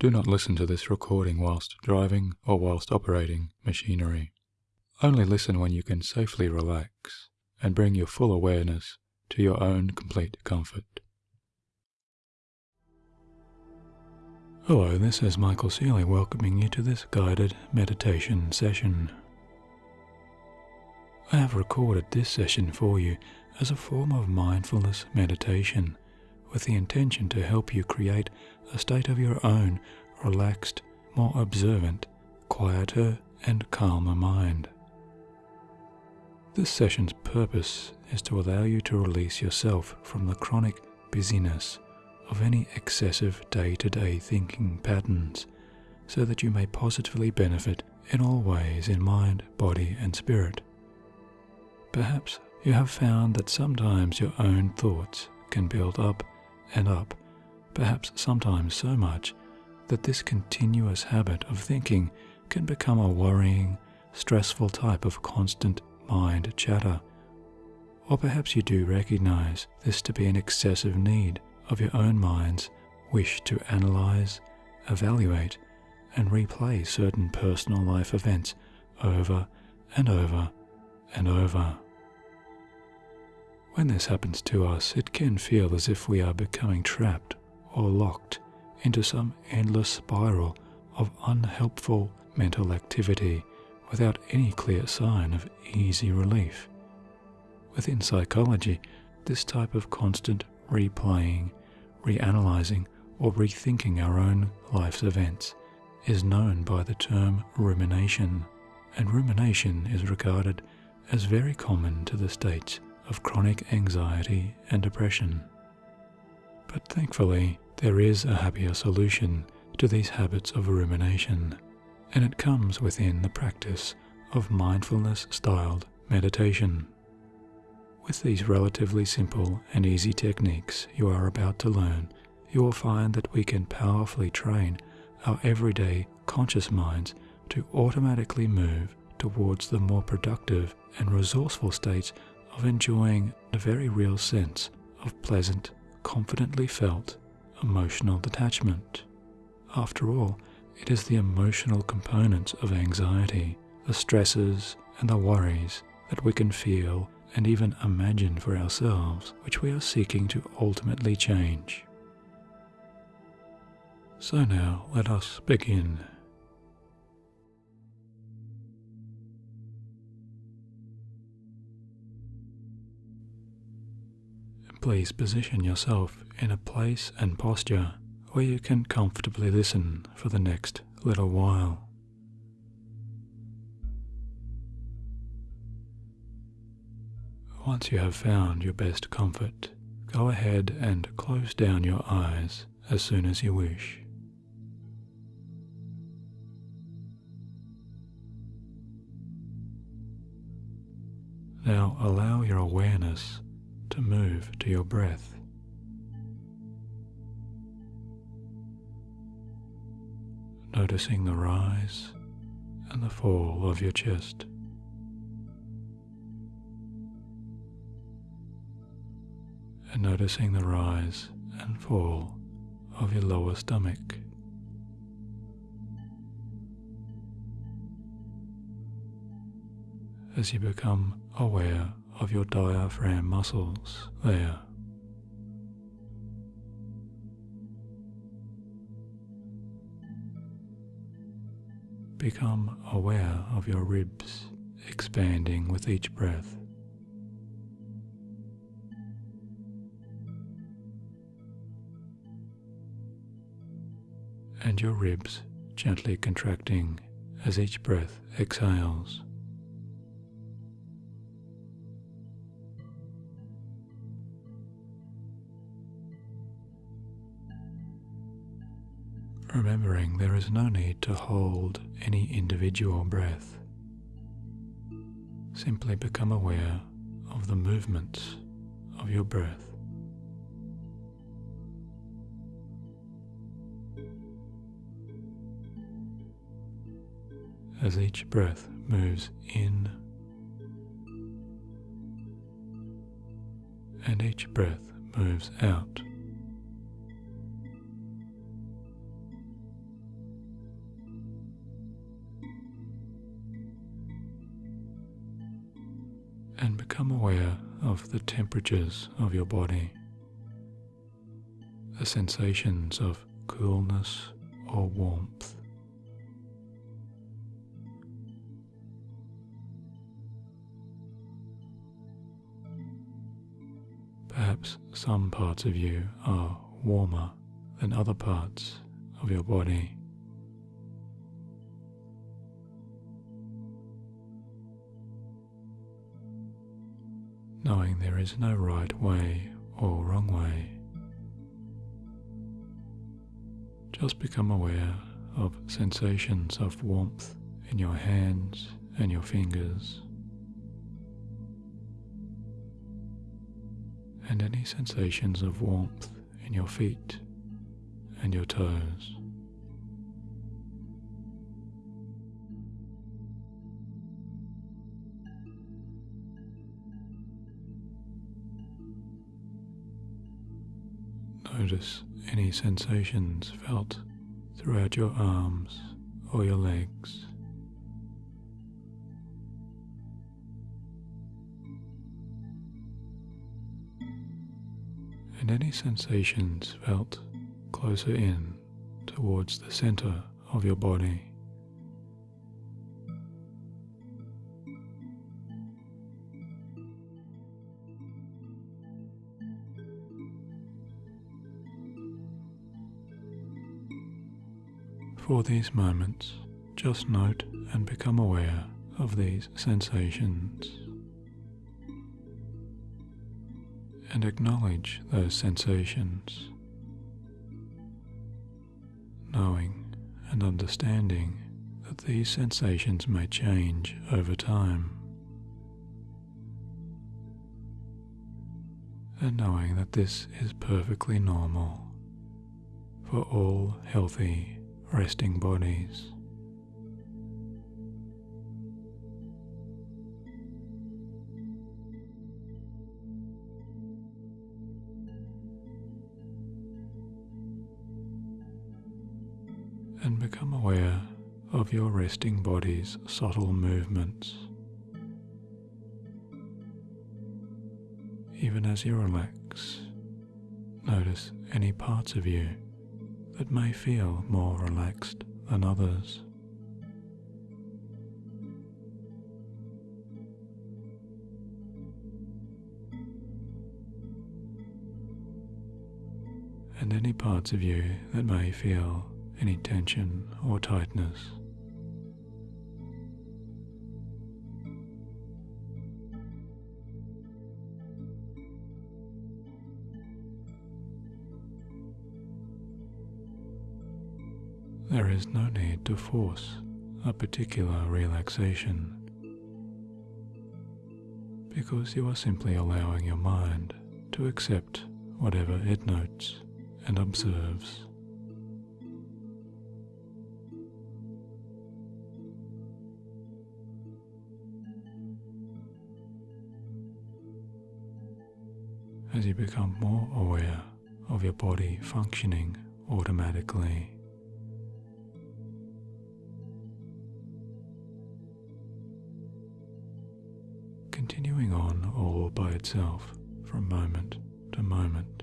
Do not listen to this recording whilst driving or whilst operating machinery. Only listen when you can safely relax and bring your full awareness to your own complete comfort. Hello, this is Michael Sealey welcoming you to this guided meditation session. I have recorded this session for you as a form of mindfulness meditation with the intention to help you create a state of your own relaxed, more observant, quieter, and calmer mind. This session's purpose is to allow you to release yourself from the chronic busyness of any excessive day to day thinking patterns so that you may positively benefit in all ways in mind, body, and spirit. Perhaps you have found that sometimes your own thoughts can build up and up, perhaps sometimes so much that this continuous habit of thinking can become a worrying, stressful type of constant mind chatter. Or perhaps you do recognize this to be an excessive need of your own mind's wish to analyze, evaluate, and replay certain personal life events over and over and over. When this happens to us, it can feel as if we are becoming trapped or locked into some endless spiral of unhelpful mental activity without any clear sign of easy relief. Within psychology, this type of constant replaying, reanalyzing, or rethinking our own life's events is known by the term rumination, and rumination is regarded as very common to the states of chronic anxiety and depression. But thankfully, there is a happier solution to these habits of rumination, and it comes within the practice of mindfulness styled meditation. With these relatively simple and easy techniques you are about to learn, you will find that we can powerfully train our everyday conscious minds to automatically move towards the more productive and resourceful states of enjoying a very real sense of pleasant, confidently felt emotional detachment. After all, it is the emotional components of anxiety, the stresses and the worries that we can feel and even imagine for ourselves, which we are seeking to ultimately change. So now let us begin. Please position yourself in a place and posture where you can comfortably listen for the next little while. Once you have found your best comfort, go ahead and close down your eyes as soon as you wish. Now allow your awareness to move to your breath. Noticing the rise and the fall of your chest. And noticing the rise and fall of your lower stomach. As you become aware of your diaphragm muscles there. Become aware of your ribs expanding with each breath. And your ribs gently contracting as each breath exhales. Remembering there is no need to hold any individual breath. Simply become aware of the movements of your breath. As each breath moves in and each breath moves out. Become aware of the temperatures of your body, the sensations of coolness or warmth. Perhaps some parts of you are warmer than other parts of your body. There is no right way or wrong way. Just become aware of sensations of warmth in your hands and your fingers. and any sensations of warmth in your feet and your toes. Notice any sensations felt throughout your arms or your legs. and any sensations felt closer in towards the center of your body. For these moments, just note and become aware of these sensations. and acknowledge those sensations, knowing and understanding that these sensations may change over time, and knowing that this is perfectly normal for all healthy resting bodies. and become aware of your resting body's subtle movements. Even as you relax, notice any parts of you that may feel more relaxed than others. And any parts of you that may feel any tension or tightness. Is no need to force a particular relaxation because you are simply allowing your mind to accept whatever it notes and observes. as you become more aware of your body functioning automatically. Continuing on all by itself from moment to moment.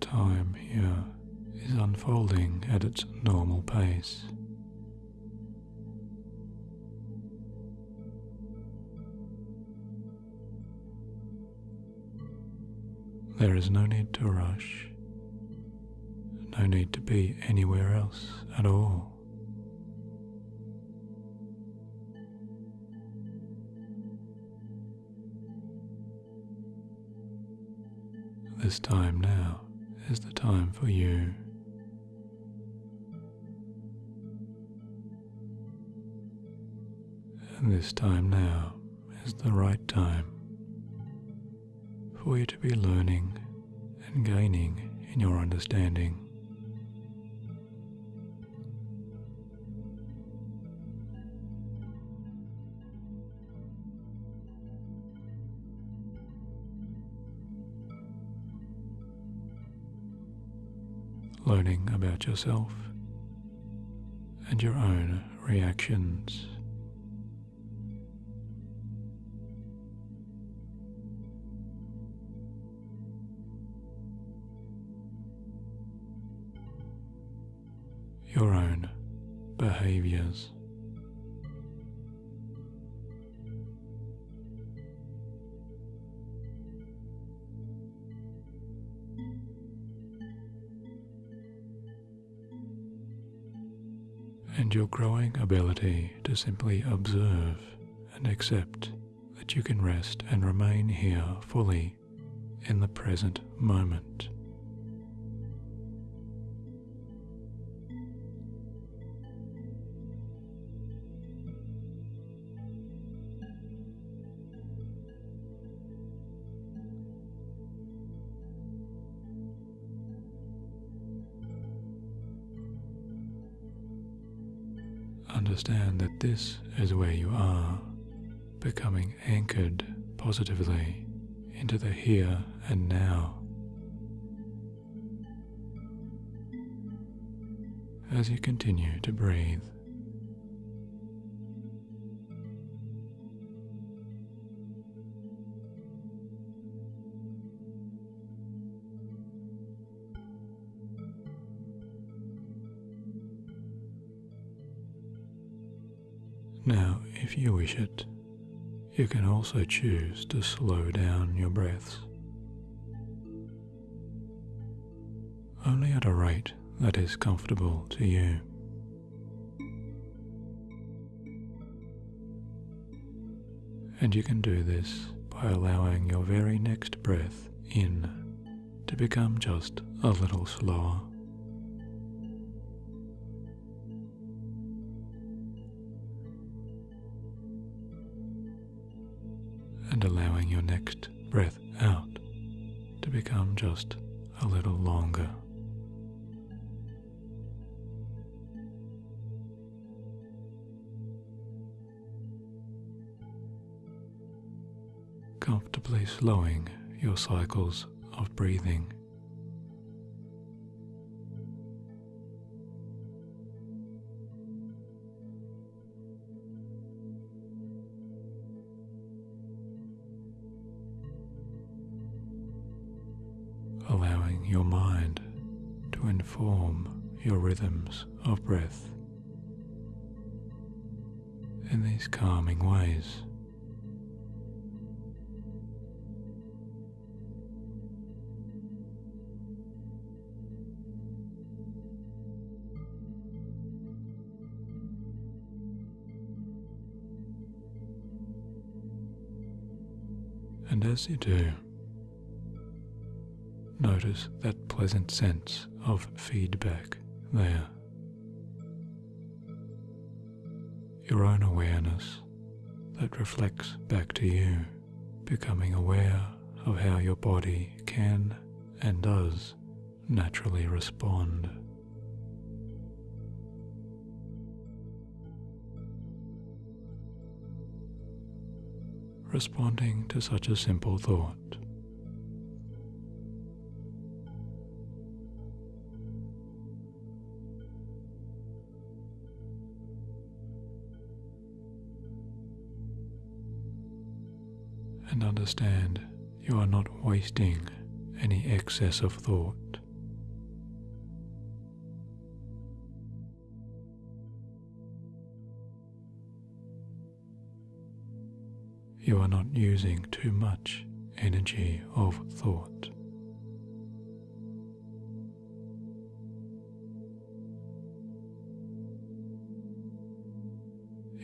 time here is unfolding at its normal pace. There is no need to rush, no need to be anywhere else at all. This time now is the time for you. And this time now is the right time for you to be learning and gaining in your understanding. learning about yourself and your own reactions. Your own behaviors. and your growing ability to simply observe and accept that you can rest and remain here fully in the present moment. Understand that this is where you are, becoming anchored positively into the here and now. As you continue to breathe. If you wish it, you can also choose to slow down your breaths. Only at a rate that is comfortable to you. And you can do this by allowing your very next breath in to become just a little slower. Your next breath out to become just a little longer. Comfortably slowing your cycles of breathing. To inform your rhythms of breath in these calming ways. And as you do, Notice that pleasant sense of feedback there. Your own awareness that reflects back to you, becoming aware of how your body can and does naturally respond. Responding to such a simple thought understand you are not wasting any excess of thought. You are not using too much energy of thought.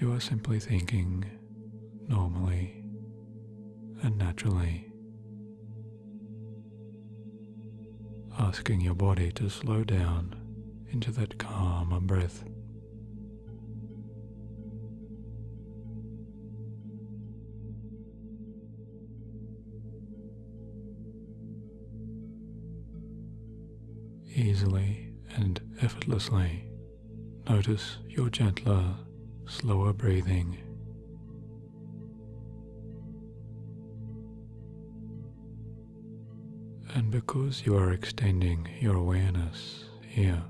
You are simply thinking normally and naturally. Asking your body to slow down into that calmer breath. Easily and effortlessly notice your gentler, slower breathing because you are extending your awareness here,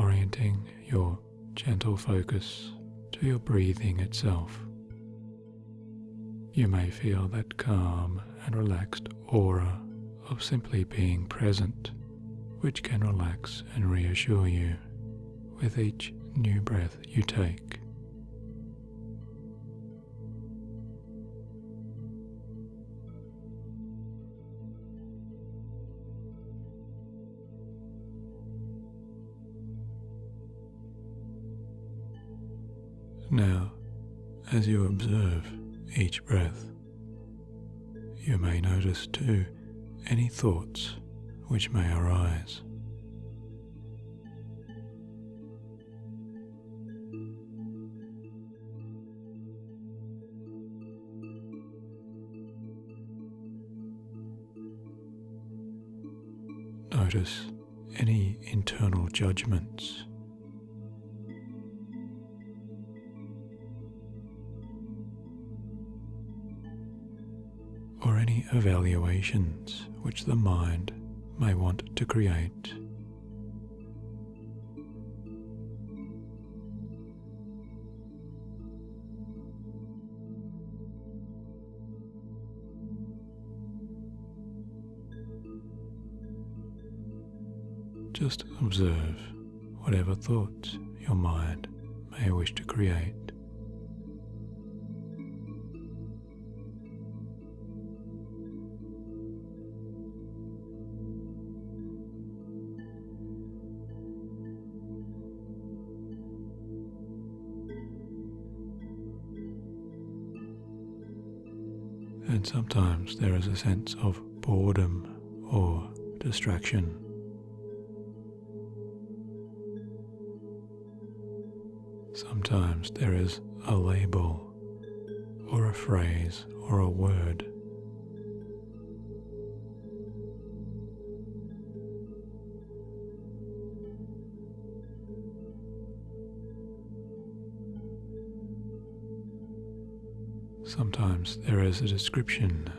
orienting your gentle focus to your breathing itself. You may feel that calm and relaxed aura of simply being present, which can relax and reassure you with each new breath you take. Now, as you observe each breath, you may notice too any thoughts which may arise. Notice any internal judgments evaluations which the mind may want to create. Just observe whatever thoughts your mind may wish to create. And sometimes there is a sense of boredom or distraction. Sometimes there is a label or a phrase or a word. Sometimes there is a description.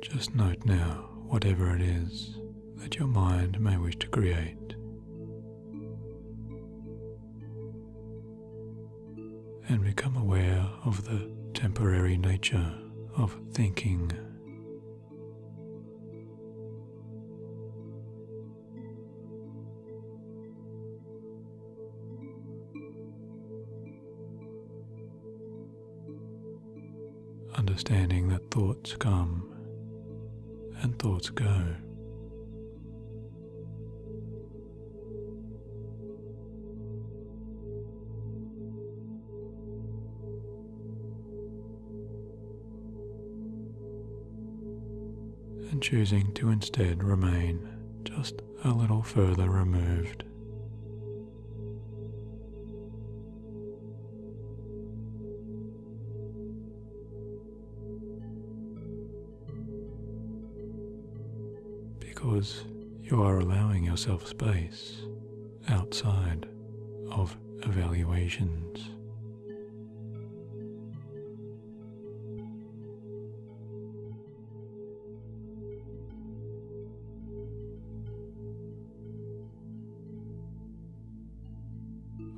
Just note now whatever it is that your mind may wish to create. And become aware of the temporary nature of thinking understanding that thoughts come and thoughts go. And choosing to instead remain just a little further removed. You are allowing yourself space outside of evaluations.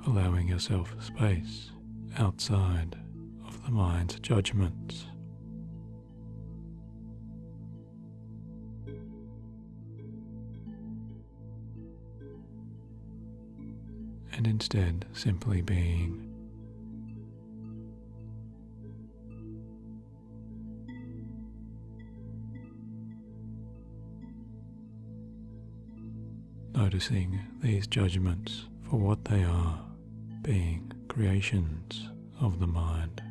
Allowing yourself space outside of the mind's judgments. Simply being. Noticing these judgments for what they are, being creations of the mind.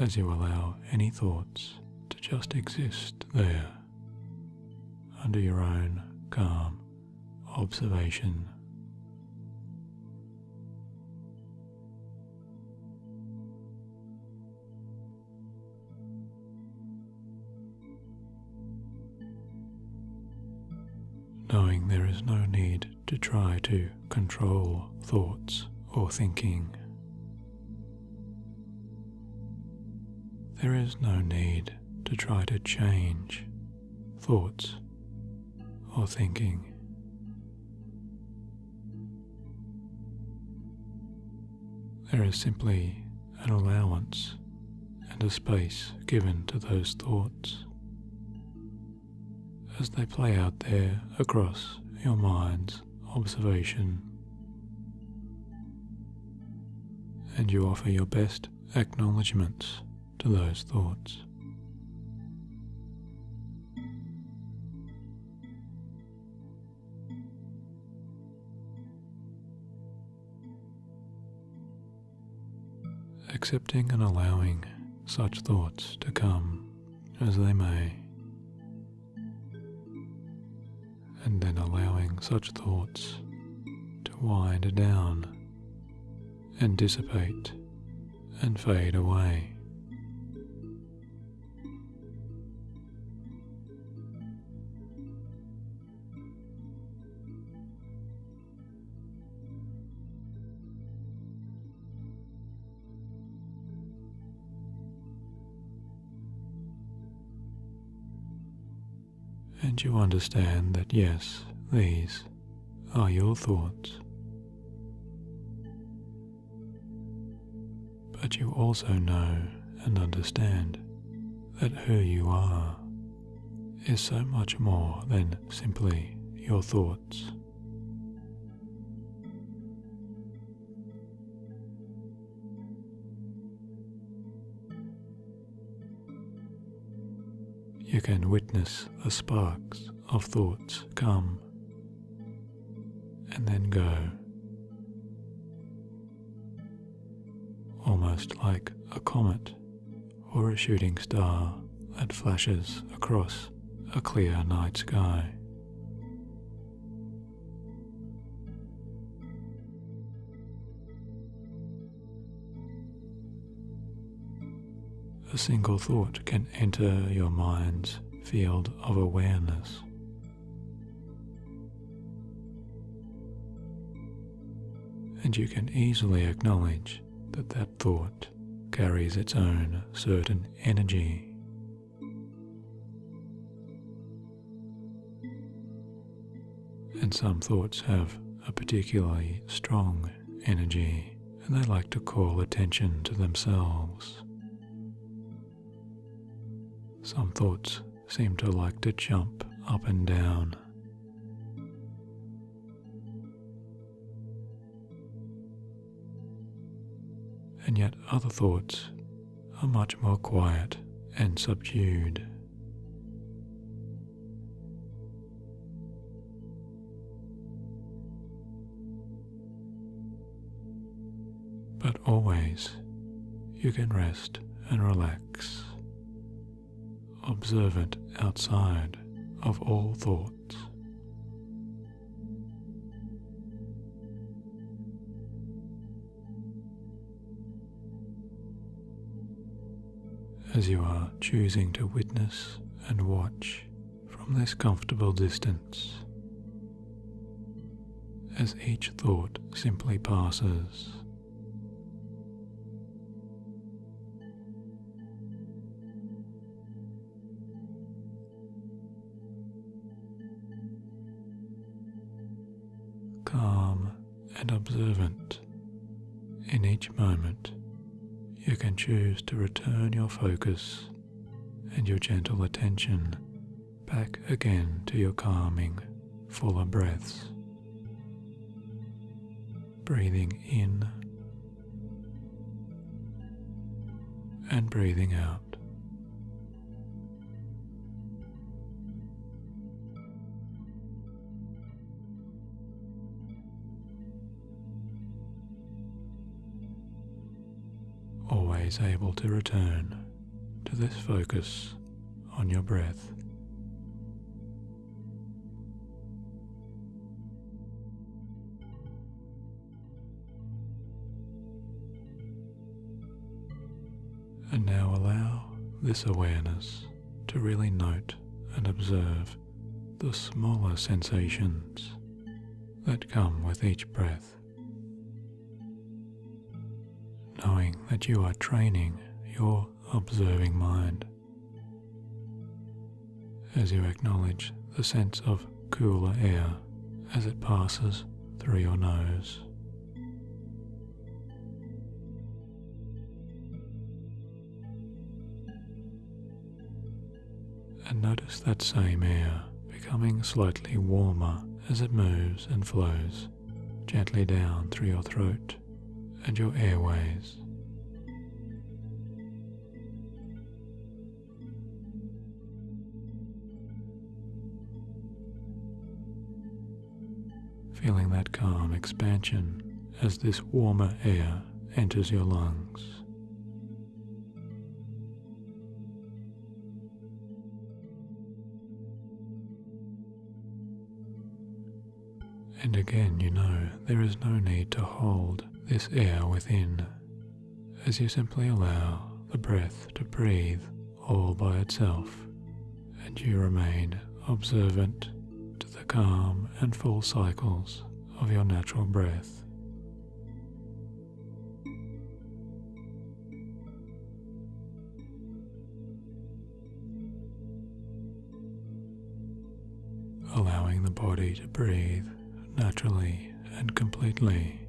as you allow any thoughts to just exist there under your own calm observation. Knowing there is no need to try to control thoughts or thinking. There is no need to try to change thoughts or thinking. There is simply an allowance and a space given to those thoughts as they play out there across your mind's observation. And you offer your best acknowledgements to those thoughts. Accepting and allowing such thoughts to come as they may, and then allowing such thoughts to wind down and dissipate and fade away. You understand that yes, these are your thoughts. But you also know and understand that who you are is so much more than simply your thoughts. Can witness the sparks of thoughts come and then go, almost like a comet or a shooting star that flashes across a clear night sky. A single thought can enter your mind's field of awareness. And you can easily acknowledge that that thought carries its own certain energy. And some thoughts have a particularly strong energy and they like to call attention to themselves. Some thoughts seem to like to jump up and down. And yet other thoughts are much more quiet and subdued. But always you can rest and relax observant outside of all thoughts. As you are choosing to witness and watch from this comfortable distance, as each thought simply passes. Each moment, you can choose to return your focus and your gentle attention back again to your calming, fuller breaths. Breathing in and breathing out. Always able to return to this focus on your breath. And now allow this awareness to really note and observe the smaller sensations that come with each breath, knowing that you are training your observing mind as you acknowledge the sense of cooler air as it passes through your nose. And notice that same air becoming slightly warmer as it moves and flows gently down through your throat and your airways. feeling that calm expansion as this warmer air enters your lungs. And again, you know there is no need to hold this air within as you simply allow the breath to breathe all by itself and you remain observant to the calm and full cycles of your natural breath. Allowing the body to breathe naturally and completely.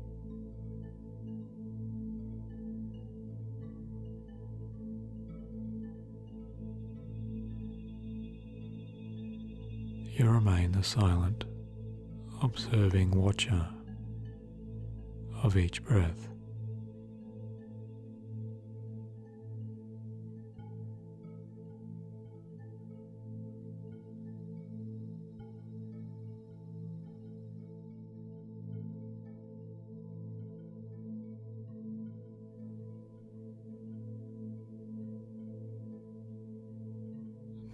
You remain the silent, observing watcher of each breath.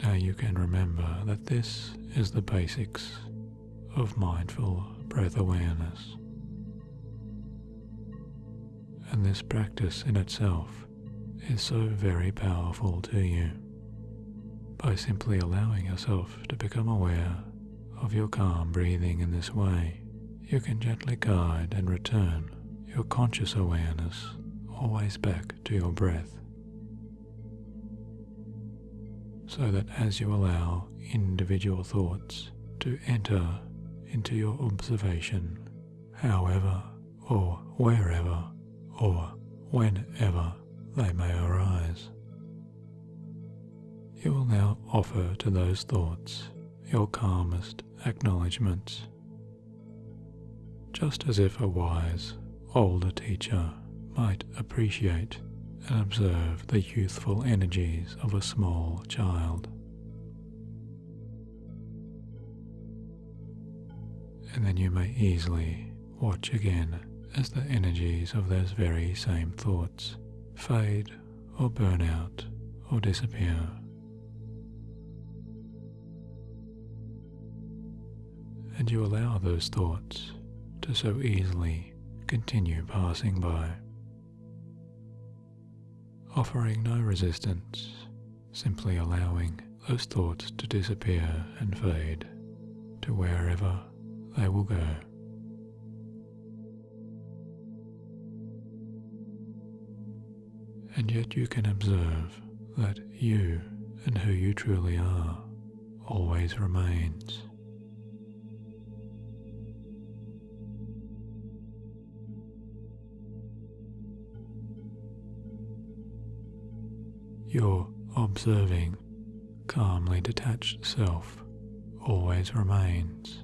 Now you can remember that this is the basics of mindful breath awareness. And this practice in itself is so very powerful to you. By simply allowing yourself to become aware of your calm breathing in this way, you can gently guide and return your conscious awareness always back to your breath so that as you allow individual thoughts to enter into your observation, however or wherever or whenever they may arise, you will now offer to those thoughts your calmest acknowledgements, just as if a wise older teacher might appreciate observe the youthful energies of a small child. And then you may easily watch again as the energies of those very same thoughts fade or burn out or disappear. And you allow those thoughts to so easily continue passing by offering no resistance, simply allowing those thoughts to disappear and fade to wherever they will go. And yet you can observe that you and who you truly are always remains. Your observing, calmly detached self always remains.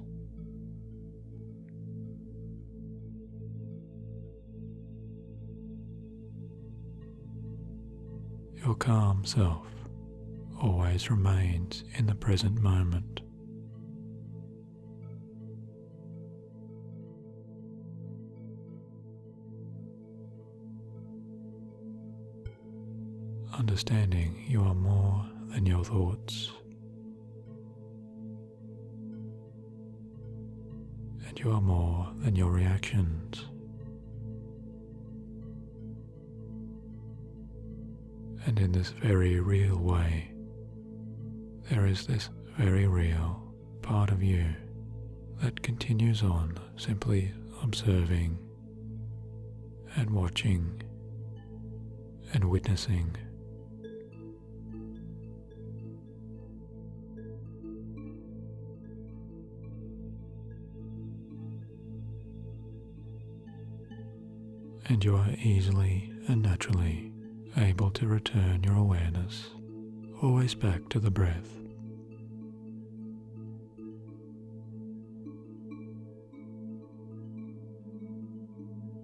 Your calm self always remains in the present moment. Understanding you are more than your thoughts. And you are more than your reactions. And in this very real way, there is this very real part of you that continues on simply observing and watching and witnessing. And you are easily and naturally able to return your awareness always back to the breath.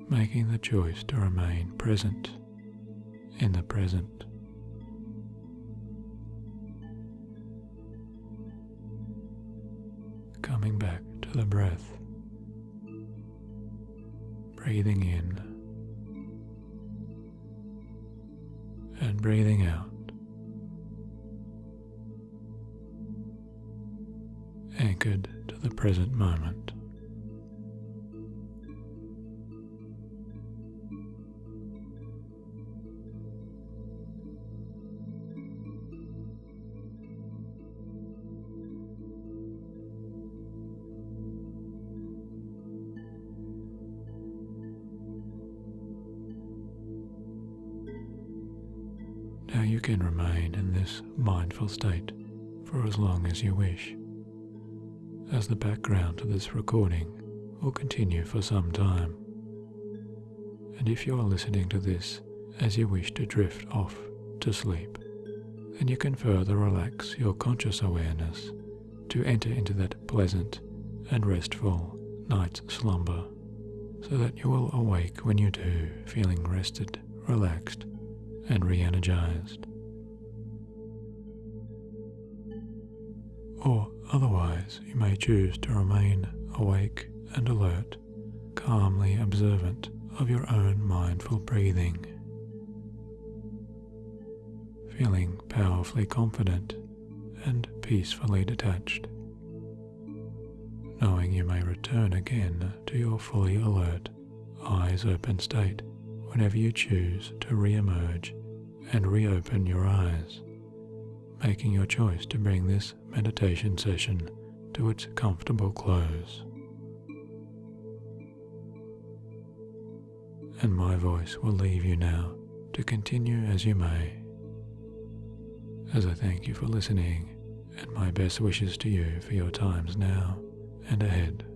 Making the choice to remain present in the present. Coming back to the breath, breathing in breathing out. Anchored to the present moment. You can remain in this mindful state for as long as you wish, as the background to this recording will continue for some time. And if you are listening to this as you wish to drift off to sleep, then you can further relax your conscious awareness to enter into that pleasant and restful night's slumber, so that you will awake when you do, feeling rested, relaxed, and re energized. Or otherwise, you may choose to remain awake and alert, calmly observant of your own mindful breathing, feeling powerfully confident and peacefully detached, knowing you may return again to your fully alert, eyes open state whenever you choose to re-emerge and reopen your eyes, making your choice to bring this meditation session to its comfortable close. And my voice will leave you now to continue as you may. As I thank you for listening and my best wishes to you for your times now and ahead.